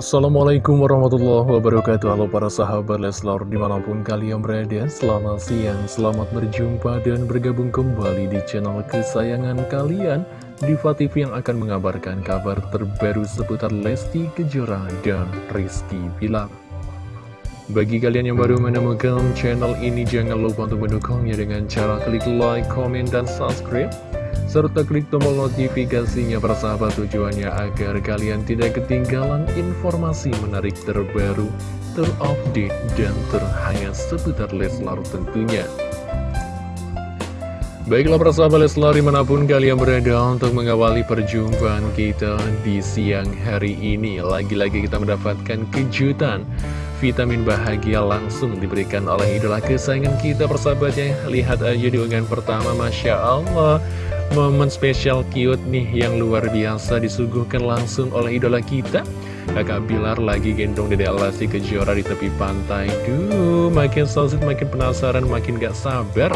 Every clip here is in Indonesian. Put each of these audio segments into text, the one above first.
Assalamualaikum warahmatullahi wabarakatuh. Halo para sahabat Leslar di mana pun kalian berada Selamat siang, selamat berjumpa dan bergabung kembali di channel kesayangan kalian Diva TV yang akan mengabarkan kabar terbaru seputar Lesti Kejora dan Rizky Pilar Bagi kalian yang baru menemukan channel ini jangan lupa untuk mendukungnya dengan cara klik like, comment, dan subscribe serta klik tombol notifikasinya persahabat tujuannya agar kalian tidak ketinggalan informasi menarik terbaru, terupdate, dan terhangat seputar Leslar tentunya. Baiklah persahabat Leslar di mana pun kalian berada untuk mengawali perjumpaan kita di siang hari ini. Lagi-lagi kita mendapatkan kejutan vitamin bahagia langsung diberikan oleh idola kesayangan kita persahabatnya. Lihat aja di unggahan pertama, Masya Allah. Momen spesial cute nih yang luar biasa disuguhkan langsung oleh idola kita. Kakak Bilar lagi gendong Dede Lesti Kejora di tepi pantai. Duh, makin sosit, makin penasaran, makin gak sabar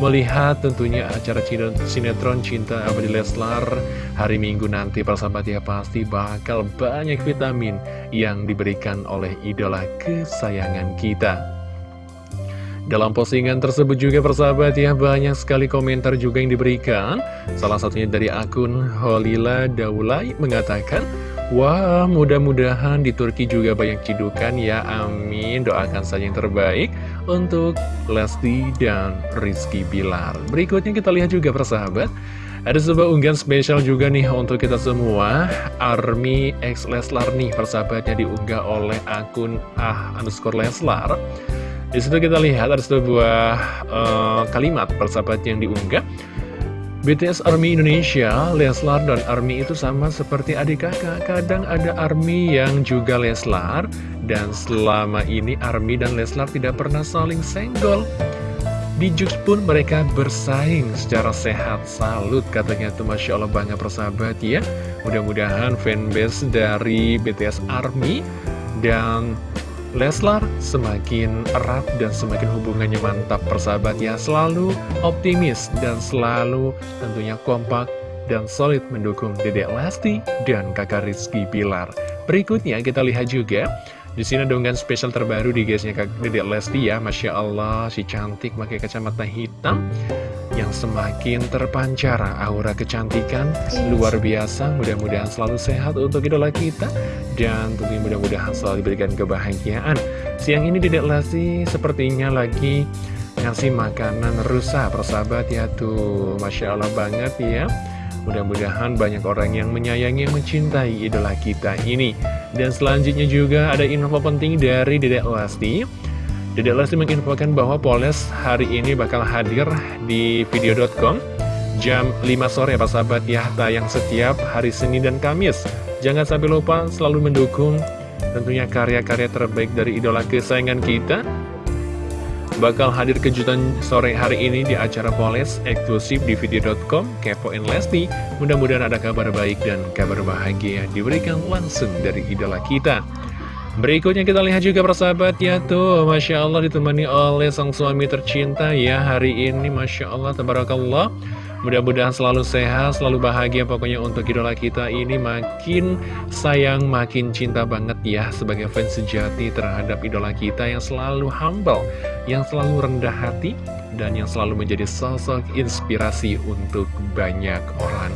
Melihat tentunya acara sinetron Cinta Abadi Leslar Hari Minggu nanti. Persahabat ya pasti bakal banyak vitamin yang diberikan oleh idola kesayangan kita dalam postingan tersebut juga persahabat ya banyak sekali komentar juga yang diberikan. Salah satunya dari akun Holila Daulay mengatakan Wah mudah-mudahan di Turki juga banyak cidukan ya amin. Doakan saja yang terbaik untuk Lesti dan Rizky Bilar. Berikutnya kita lihat juga persahabat ada sebuah unggahan spesial juga nih untuk kita semua. Army X Leslar nih persahabatnya diunggah oleh akun ah underscore Leslar di situ kita lihat ada sebuah uh, kalimat persahabat yang diunggah. BTS Army Indonesia, Leslar dan Army itu sama seperti adik kakak. Kadang ada Army yang juga Leslar, dan selama ini Army dan Leslar tidak pernah saling senggol. Di Jux pun mereka bersaing secara sehat. Salut katanya itu Masya Allah bangga persahabat ya. Mudah-mudahan fanbase dari BTS Army dan Leslar semakin erat dan semakin hubungannya mantap. Persahabat ya Selalu optimis dan selalu tentunya kompak dan solid mendukung Dedek Lesti dan kakak Rizky Pilar Berikutnya kita lihat juga di sini dengan spesial terbaru di guysnya Kak Dedek Lesti ya. Masya Allah si cantik pakai kacamata hitam yang semakin terpancar aura kecantikan. Luar biasa mudah-mudahan selalu sehat untuk idola kita. Dan tentunya mudah-mudahan selalu diberikan kebahagiaan. Siang ini Dedek Lesti sepertinya lagi ngasih makanan rusa persahabat ya tuh Masya Allah banget ya. Mudah-mudahan banyak orang yang menyayangi yang mencintai idola kita ini. Dan selanjutnya juga ada info penting dari Dedek Lesti Dedek Lesti menginfokan bahwa Poles hari ini bakal hadir di video.com jam 5 sore Pak sahabat ya tayang setiap hari Senin dan Kamis. Jangan sampai lupa selalu mendukung tentunya karya-karya terbaik dari idola kesayangan kita. Bakal hadir kejutan sore hari ini di acara Poles eksklusif di video.com Kepoin Lesti. Mudah-mudahan ada kabar baik dan kabar bahagia diberikan langsung dari idola kita. Berikutnya kita lihat juga persahabat. Ya tuh Masya Allah ditemani oleh sang suami tercinta ya hari ini. Masya Allah Tabarakallah. Mudah-mudahan selalu sehat, selalu bahagia Pokoknya untuk idola kita ini. Makin sayang, makin cinta banget ya Sebagai fans sejati terhadap idola kita yang selalu humble Yang selalu rendah hati Dan yang selalu menjadi sosok inspirasi untuk banyak orang.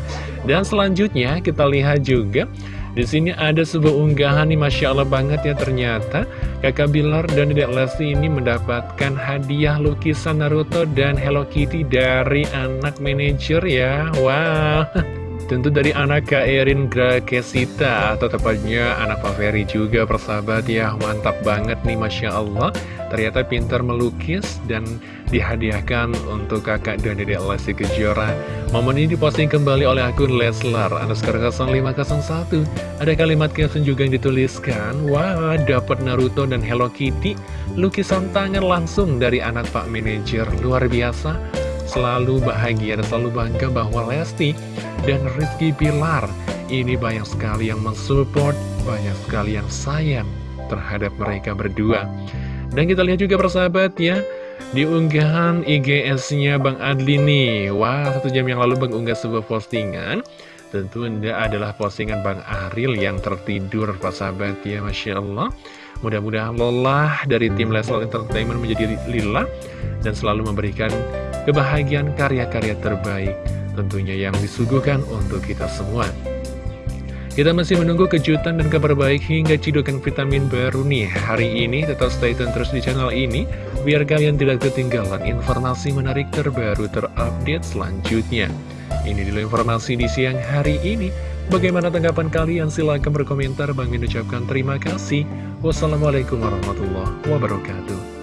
Dan selanjutnya kita lihat juga di sini ada sebuah unggahan nih Masya Allah banget ya ternyata Kakak Bilar dan Dedek Lesti ini mendapatkan hadiah lukisan Naruto dan Hello Kitty dari anak manajer ya. Wow Tentu dari anak Kak Erin Grakesita Atau tepatnya anak Ferry juga persahabat ya. Mantap banget nih Masya Allah. Ternyata pintar melukis dan dihadiahkan untuk kakak dan dedek Lesti Kejora. Momen ini diposting kembali oleh akun Leslar Underscore 0501 Ada kalimat caption juga yang dituliskan Wah dapat Naruto dan Hello Kitty. Lukisan tangan langsung dari anak Pak Manager. Luar biasa Selalu bahagia dan selalu bangga bahwa Lesti dan Rizky Pilar ini banyak sekali yang mensupport, banyak sekali yang sayang terhadap mereka berdua. Dan kita lihat juga persahabat ya, di unggahan IGS-nya Bang Adli nih. Wah, satu jam yang lalu Bang unggah sebuah postingan. Tentu Anda adalah postingan Bang Aril yang tertidur sahabat. Ya Masya Allah. Mudah-mudahan lelah dari tim Leslar Entertainment menjadi lila Dan selalu memberikan kebahagiaan karya-karya terbaik Tentunya yang disuguhkan untuk kita semua kita masih menunggu kejutan dan kabar baik hingga cidukan vitamin baru nih hari ini. Tetap stay tune terus di channel ini, biar kalian tidak ketinggalan informasi menarik terbaru terupdate selanjutnya. Ini dulu informasi di siang hari ini. Bagaimana tanggapan kalian? Silahkan berkomentar. Bang ucapkan terima kasih. Wassalamualaikum warahmatullahi wabarakatuh.